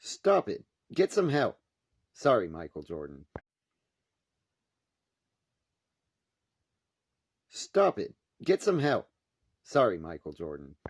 Stop it. Get some help. Sorry, Michael Jordan. Stop it. Get some help. Sorry, Michael Jordan.